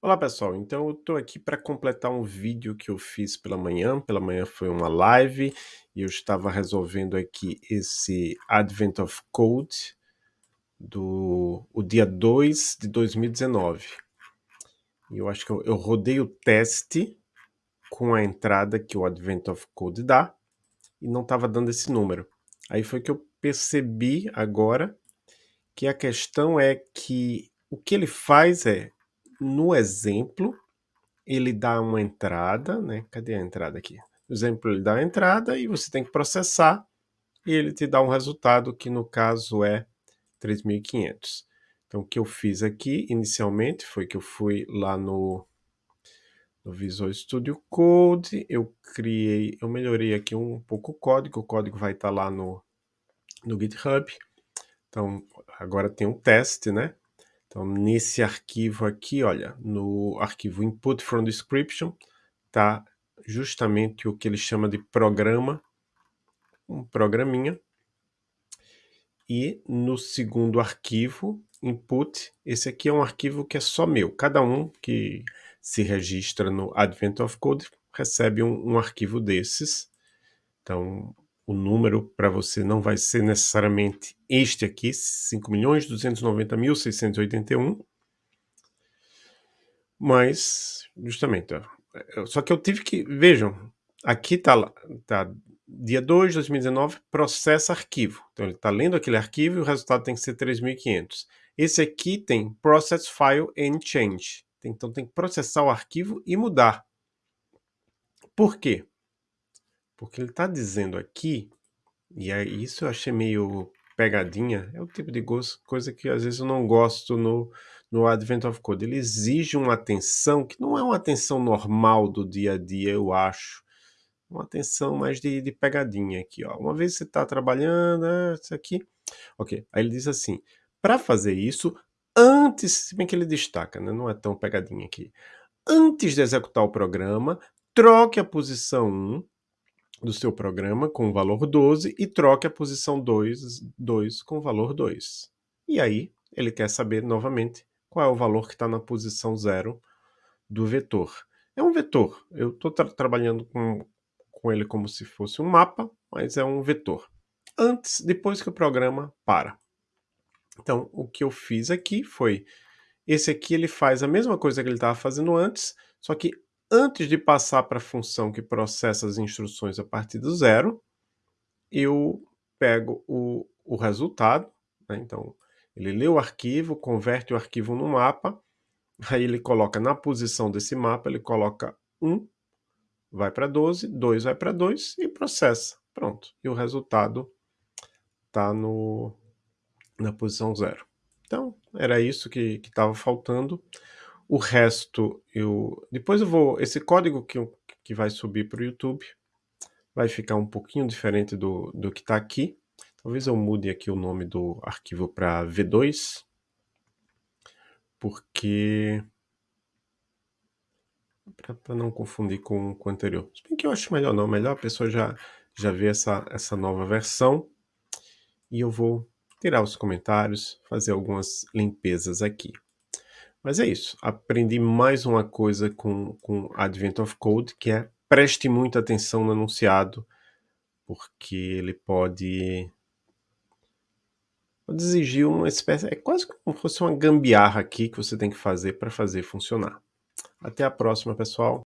Olá pessoal, então eu estou aqui para completar um vídeo que eu fiz pela manhã, pela manhã foi uma live e eu estava resolvendo aqui esse Advent of Code do o dia 2 de 2019. E eu acho que eu, eu rodei o teste com a entrada que o Advent of Code dá e não estava dando esse número. Aí foi que eu percebi agora que a questão é que o que ele faz é no exemplo, ele dá uma entrada, né? Cadê a entrada aqui? No exemplo, ele dá a entrada e você tem que processar e ele te dá um resultado que no caso é 3.500. Então, o que eu fiz aqui inicialmente foi que eu fui lá no, no Visual Studio Code, eu criei, eu melhorei aqui um pouco o código, o código vai estar lá no, no GitHub. Então, agora tem um teste, né? Então, nesse arquivo aqui, olha, no arquivo input from description, tá justamente o que ele chama de programa, um programinha. E no segundo arquivo, input, esse aqui é um arquivo que é só meu. Cada um que se registra no Advent of Code recebe um, um arquivo desses. Então, o número para você não vai ser necessariamente este aqui, 5.290.681, mas justamente, ó, só que eu tive que, vejam, aqui está tá dia 2 de 2019, processa arquivo. Então ele está lendo aquele arquivo e o resultado tem que ser 3.500. Esse aqui tem process file and change. Então tem que processar o arquivo e mudar. Por quê? Porque ele está dizendo aqui, e é isso eu achei meio pegadinha, é o tipo de coisa que às vezes eu não gosto no, no Advent of Code. Ele exige uma atenção que não é uma atenção normal do dia a dia, eu acho. Uma atenção mais de, de pegadinha aqui, ó. Uma vez você está trabalhando, é, isso aqui. Ok, aí ele diz assim, para fazer isso, antes, se bem que ele destaca, né? não é tão pegadinha aqui. Antes de executar o programa, troque a posição 1 do seu programa com o valor 12 e troque a posição 2, 2 com o valor 2. E aí, ele quer saber novamente qual é o valor que está na posição 0 do vetor. É um vetor. Eu estou tra trabalhando com, com ele como se fosse um mapa, mas é um vetor. Antes, depois que o programa para. Então, o que eu fiz aqui foi... Esse aqui ele faz a mesma coisa que ele estava fazendo antes, só que antes de passar para a função que processa as instruções a partir do zero, eu pego o, o resultado, né? então ele lê o arquivo, converte o arquivo no mapa, aí ele coloca na posição desse mapa, ele coloca 1, vai para 12, 2 vai para 2 e processa. Pronto, e o resultado está na posição 0. Então, era isso que estava faltando. O resto, eu depois eu vou... Esse código que, eu, que vai subir para o YouTube vai ficar um pouquinho diferente do, do que está aqui. Talvez eu mude aqui o nome do arquivo para V2, porque... para não confundir com, com o anterior. Se bem que eu acho melhor não, melhor a pessoa já, já ver essa, essa nova versão. E eu vou tirar os comentários, fazer algumas limpezas aqui. Mas é isso, aprendi mais uma coisa com, com Advent of Code, que é preste muita atenção no enunciado, porque ele pode, pode exigir uma espécie, é quase como se fosse uma gambiarra aqui que você tem que fazer para fazer funcionar. Até a próxima, pessoal.